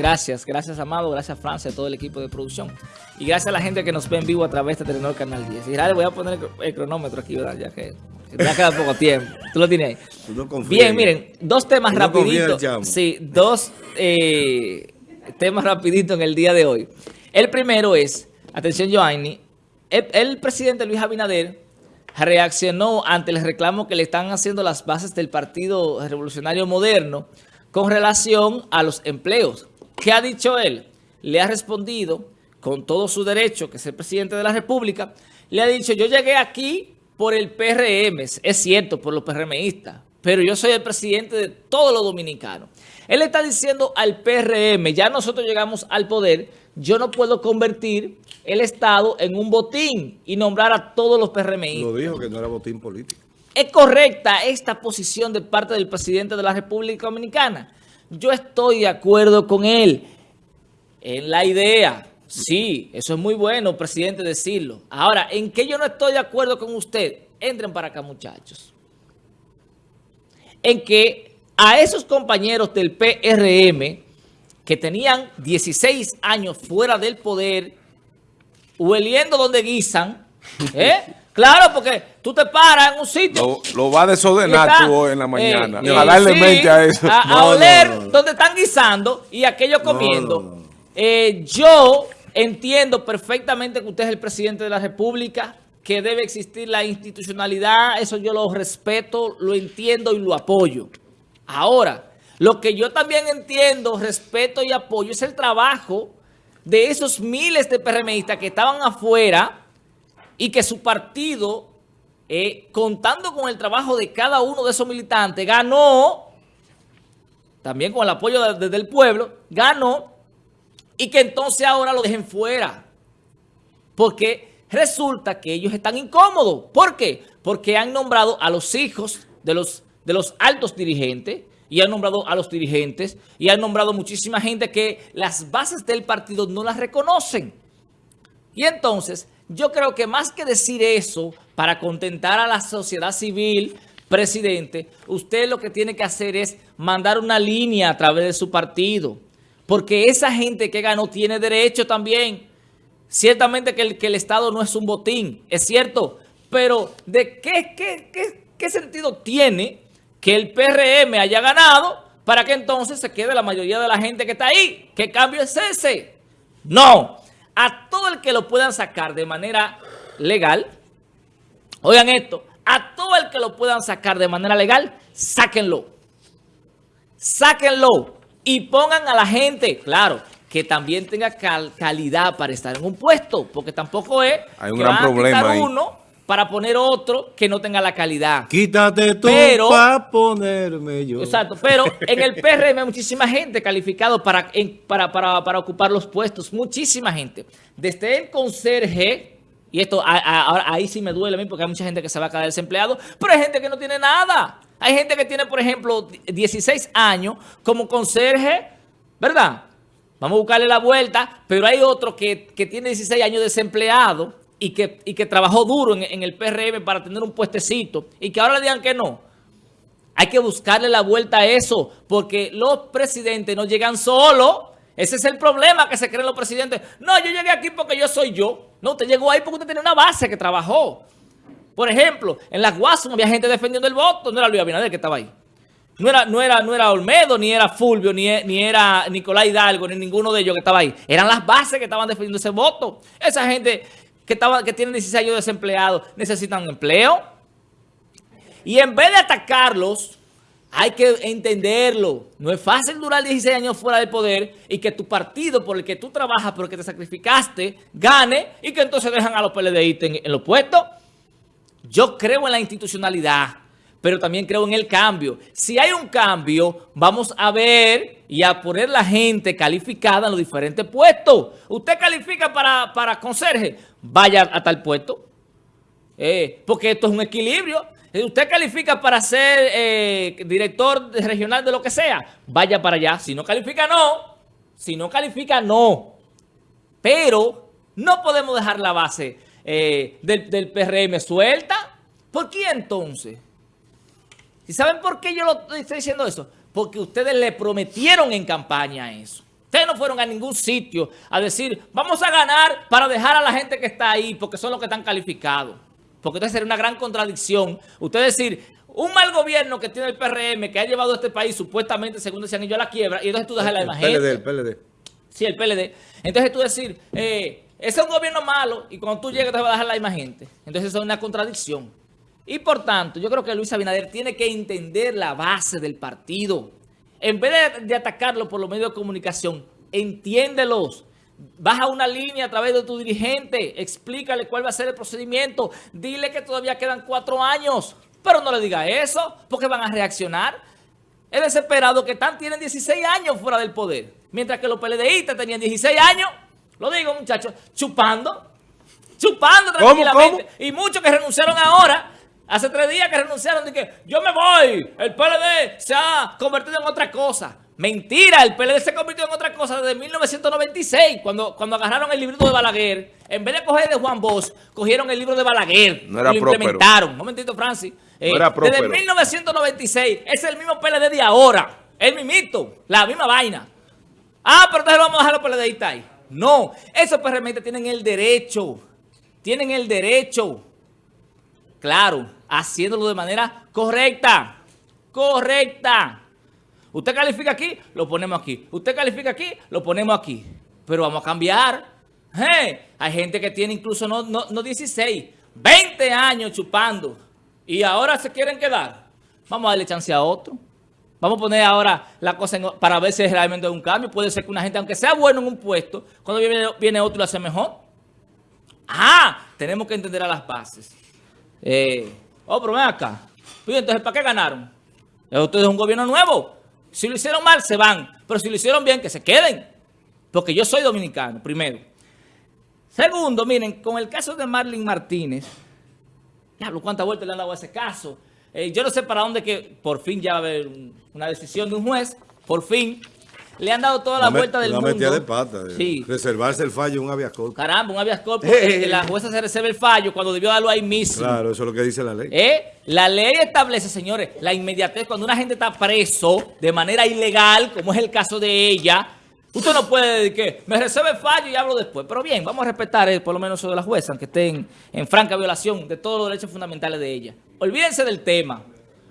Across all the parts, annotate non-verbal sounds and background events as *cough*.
Gracias, gracias Amado, gracias Francia, a todo el equipo de producción. Y gracias a la gente que nos ve en vivo a través de Telenor Canal 10. Y ahora voy a poner el cronómetro aquí, ¿verdad? Ya que ya queda poco tiempo. Tú lo tienes ahí. No Bien, miren, dos temas rapiditos. Sí, dos eh, temas rapiditos en el día de hoy. El primero es, atención Joanny, el, el presidente Luis Abinader reaccionó ante el reclamo que le están haciendo las bases del Partido Revolucionario Moderno con relación a los empleos. ¿Qué ha dicho él? Le ha respondido con todo su derecho, que es el presidente de la República, le ha dicho, yo llegué aquí por el PRM, es cierto, por los PRMistas, pero yo soy el presidente de todos los dominicanos. Él está diciendo al PRM, ya nosotros llegamos al poder, yo no puedo convertir el Estado en un botín y nombrar a todos los PRMistas. Lo dijo que no era botín político. ¿Es correcta esta posición de parte del presidente de la República Dominicana? Yo estoy de acuerdo con él en la idea. Sí, eso es muy bueno, presidente, decirlo. Ahora, ¿en qué yo no estoy de acuerdo con usted? Entren para acá, muchachos. En que a esos compañeros del PRM que tenían 16 años fuera del poder, hueliendo donde guisan, ¿eh? *laughs* Claro, porque tú te paras en un sitio. Lo, va a desordenar tú en la mañana. Eh, a darle mente a eso. A, oler donde están guisando y aquello comiendo. Eh, yo entiendo perfectamente que usted es el presidente de la República, que debe existir la institucionalidad. Eso yo lo respeto, lo entiendo y lo apoyo. Ahora, lo que yo también entiendo, respeto y apoyo es el trabajo de esos miles de PRMistas que estaban afuera y que su partido, eh, contando con el trabajo de cada uno de esos militantes, ganó, también con el apoyo desde el pueblo, ganó, y que entonces ahora lo dejen fuera. Porque resulta que ellos están incómodos. ¿Por qué? Porque han nombrado a los hijos de los, de los altos dirigentes, y han nombrado a los dirigentes, y han nombrado muchísima gente que las bases del partido no las reconocen. Y entonces yo creo que más que decir eso para contentar a la sociedad civil, presidente, usted lo que tiene que hacer es mandar una línea a través de su partido. Porque esa gente que ganó tiene derecho también. Ciertamente que el, que el Estado no es un botín, es cierto. Pero ¿de qué, qué, qué, qué sentido tiene que el PRM haya ganado para que entonces se quede la mayoría de la gente que está ahí? ¿Qué cambio es ese? No a todo el que lo puedan sacar de manera legal, oigan esto, a todo el que lo puedan sacar de manera legal, sáquenlo. Sáquenlo y pongan a la gente, claro, que también tenga calidad para estar en un puesto, porque tampoco es Hay un gran problema uno para poner otro que no tenga la calidad. Quítate tú para ponerme yo. Exacto, pero en el PRM hay muchísima gente calificada para, para, para, para, ocupar los puestos, muchísima gente. Desde el conserje, y esto ahí sí me duele a mí porque hay mucha gente que se va a quedar desempleado, pero hay gente que no tiene nada. Hay gente que tiene, por ejemplo, 16 años como conserje, ¿verdad? Vamos a buscarle la vuelta, pero hay otro que, que tiene 16 años desempleado y que, que trabajó duro en, el PRM para tener un puestecito y que ahora le digan que no. Hay que buscarle la vuelta a eso porque los presidentes no llegan solos. Ese es el problema que se creen los presidentes. No, yo llegué aquí porque yo soy yo. No, usted llegó ahí porque usted tiene una base que trabajó. Por ejemplo, en las Guasas había gente defendiendo el voto. No era Luis Abinader que estaba ahí. No era, no era, no era Olmedo, ni era Fulvio, ni, ni era Nicolás Hidalgo, ni ninguno de ellos que estaba ahí. Eran las bases que estaban defendiendo ese voto. Esa gente que, tienen 16 años desempleados necesitan empleo. Y en vez de atacarlos, hay que entenderlo. No es fácil durar 16 años fuera del poder y que tu partido por el que tú trabajas, por el que te sacrificaste, gane y que entonces dejan a los PLDI en, en los puestos. Yo creo en la institucionalidad pero también creo en el cambio. Si hay un cambio, vamos a ver y a poner la gente calificada en los diferentes puestos. Usted califica para, para conserje, vaya a tal puesto, eh, porque esto es un equilibrio. Eh, usted califica para ser eh, director regional de lo que sea, vaya para allá. Si no califica, no. Si no califica, no. Pero no podemos dejar la base del, del PRM suelta. ¿Por qué entonces? ¿Y saben por qué yo lo estoy diciendo eso? Porque ustedes le prometieron en campaña eso. Ustedes no fueron a ningún sitio a decir, vamos a ganar para dejar a la gente que está ahí, porque son los que están calificados. Porque entonces sería una gran contradicción. Usted decir, un mal gobierno que tiene el PRM, que ha llevado a este país supuestamente, según decían ellos, a la quiebra, y entonces tú dejas la imagen. El PLD, el PLD. Sí, el PLD. Entonces tú decir, eh, ese es un gobierno malo, y cuando tú llegas te va a dejar la misma gente. Entonces eso es una contradicción. Y por tanto, yo creo que Luis Abinader tiene que entender la base del partido. En vez de, atacarlo por los medios de comunicación, entiéndelos. Baja una línea a través de tu dirigente, explícale cuál va a ser el procedimiento, dile que todavía quedan cuatro años, pero no le diga eso, porque van a reaccionar. Es desesperado que están, tienen 16 años fuera del poder, mientras que los PLDistas tenían 16 años, lo digo muchachos, chupando, chupando tranquilamente, y muchos que renunciaron ahora Hace tres días que renunciaron de que yo me voy, el PLD se ha convertido en otra cosa. Mentira, el PLD se convirtió en otra cosa desde 1996, cuando, cuando agarraron el libro de Balaguer. En vez de coger de Juan Bosch, cogieron el libro de Balaguer. No era y lo implementaron. Un momentito, Francis. Eh, era desde 1996, es el mismo PLD de ahora. El mimito, la misma vaina. Ah, pero entonces vamos a dejar los PLDistas ahí. No, esos PRM tienen el derecho. Tienen el derecho. Claro haciéndolo de manera correcta. Correcta. Usted califica aquí, lo ponemos aquí. Usted califica aquí, lo ponemos aquí. Pero vamos a cambiar. hay gente que tiene incluso no, no, 16, 20 años chupando. Y ahora se quieren quedar. Vamos a darle chance a otro. Vamos a poner ahora la cosa para ver si es realmente un cambio. Puede ser que una gente, aunque sea bueno en un puesto, cuando viene, viene otro lo hace mejor. Ah, tenemos que entender a las bases. Eh, Oh, pero ven acá. Pues, entonces, ¿para qué ganaron? Ustedes es un gobierno nuevo. Si lo hicieron mal, se van. Pero si lo hicieron bien, que se queden. Porque yo soy dominicano, primero. Segundo, miren, con el caso de Marlene Martínez, diablo, cuántas vueltas le han dado a ese caso. Eh, yo no sé para dónde que por fin ya va a haber una decisión de un juez, por fin. Le han dado toda la, vuelta del mundo. Una metida de pata. De Reservarse el fallo un habeas corpus. Caramba, un habeas corpus. Eh, la jueza se reserva el fallo cuando debió darlo ahí mismo. Claro, eso es lo que dice la ley. ¿Eh? La ley establece, señores, la inmediatez. Cuando una gente está preso de manera ilegal, como es el caso de ella, usted no puede decir que me reserve el fallo y hablo después. Pero bien, vamos a respetar eh, por lo menos eso de la jueza, aunque estén en franca violación de todos los derechos fundamentales de ella. Olvídense del tema.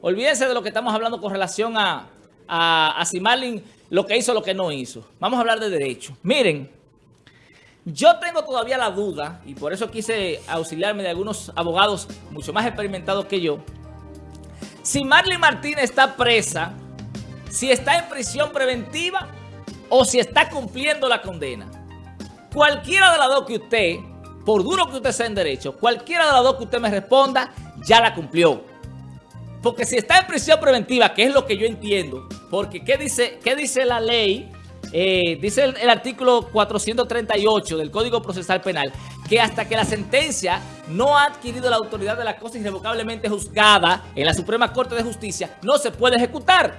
Olvídense de lo que estamos hablando con relación a, a, a lo que hizo, lo que no hizo. Vamos a hablar de derecho. Miren, yo tengo todavía la duda, y por eso quise auxiliarme de algunos abogados mucho más experimentados que yo, si Marlene Martínez está presa, si está en prisión preventiva o si está cumpliendo la condena. Cualquiera de las dos que usted, por duro que usted sea en derecho, cualquiera de las dos que usted me responda, ya la cumplió. Porque si está en prisión preventiva, que es lo que yo entiendo, porque ¿qué dice, qué dice la ley? Eh, dice el, artículo 438 del Código Procesal Penal que hasta que la sentencia no ha adquirido la autoridad de la cosa irrevocablemente juzgada en la Suprema Corte de Justicia, no se puede ejecutar.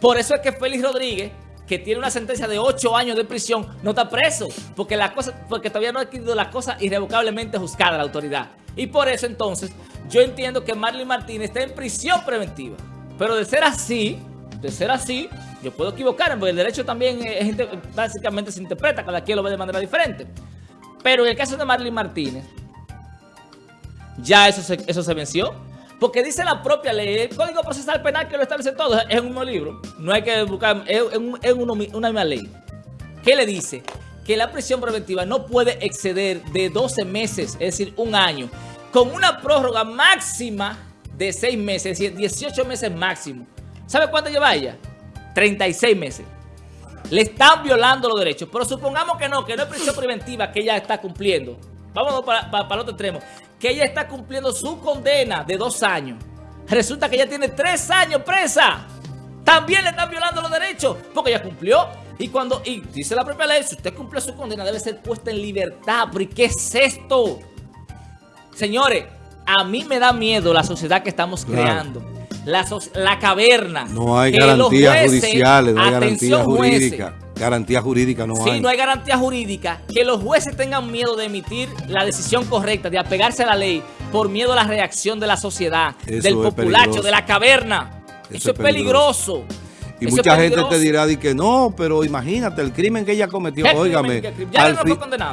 Por eso es que Félix Rodríguez, que tiene una sentencia de 8 años de prisión, no está preso, porque, la cosa, porque todavía no ha adquirido la cosa irrevocablemente juzgada la autoridad. Y por eso entonces yo entiendo que Marlene Martínez está en prisión preventiva. Pero de ser así, de ser así, yo puedo equivocarme, porque el derecho también básicamente se interpreta, cada quien lo ve de manera diferente. Pero en el caso de Marlene Martínez, ya eso eso se venció. Porque dice la propia ley, el Código Procesal Penal que lo establece todo, es un mismo libro. No hay que buscar, es, una misma ley. ¿Qué le dice? Que la prisión preventiva no puede exceder de 12 meses, es decir, un año, con una prórroga máxima de 6 meses, es decir, 18 meses máximo. ¿Sabe cuánto lleva ella? 36 meses. Le están violando los derechos. Pero supongamos que no, que no es prisión preventiva que ella está cumpliendo. Vámonos para, para, el otro extremo. Que ella está cumpliendo su condena de dos años. Resulta que ella tiene tres años presa. También le están violando los derechos. Porque ella cumplió. Y cuando, y dice la propia ley, si usted cumple su condena, debe ser puesta en libertad. ¿Pero y qué es esto? Señores, a mí me da miedo la sociedad que estamos creando la, caverna. No hay garantías judiciales, no hay garantía jurídica. Garantía jurídica no hay. Sí, no hay garantía jurídica. Que los jueces tengan miedo de emitir la decisión correcta, de apegarse a la ley, por miedo a la reacción de la sociedad, del populacho, de la caverna. Eso, es peligroso. Y mucha gente te dirá de que no, pero imagínate el crimen que ella cometió. Óigame, al,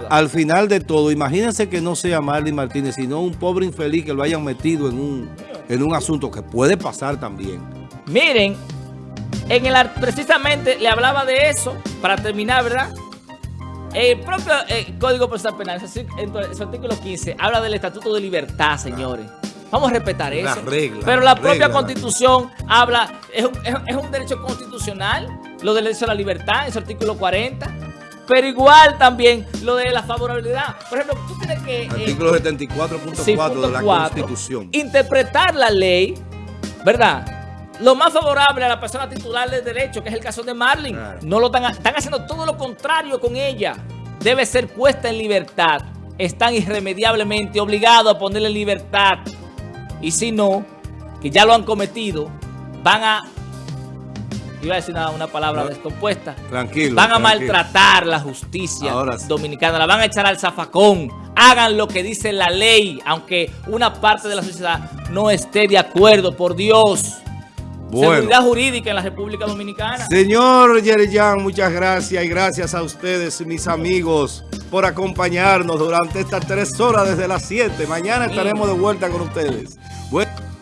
al, final de todo, imagínense que no sea Marlene Martínez, sino un pobre infeliz que lo hayan metido en un, en un asunto que puede pasar también. Miren, en el precisamente le hablaba de eso, para terminar, ¿verdad? El propio eh, Código Procesal Penal, en su artículo 15, habla del Estatuto de Libertad, señores. Vamos a respetar eso. Pero la propia Constitución habla, es un, derecho constitucional, lo del derecho a la libertad, en su artículo 40. Pero igual también lo de la favorabilidad. Por ejemplo, tú tienes que... Eh, artículo 74.4 de la Constitución. Interpretar la ley, ¿verdad? Lo más favorable a la persona titular del derecho, que es el caso de Marlene. No lo están, están haciendo todo lo contrario con ella. Debe ser puesta en libertad. Están irremediablemente obligados a ponerle en libertad. Y si no, que ya lo han cometido, van a... Iba a decir una, palabra descompuesta. Tranquilo. Van a maltratar la justicia dominicana. La van a echar al zafacón. Hagan lo que dice la ley, aunque una parte de la sociedad no esté de acuerdo, por Dios. Seguridad jurídica en la República Dominicana. Señor Yerjan, muchas gracias y gracias a ustedes, mis amigos, por acompañarnos durante estas tres horas desde las 7. Mañana estaremos de vuelta con ustedes. Bueno.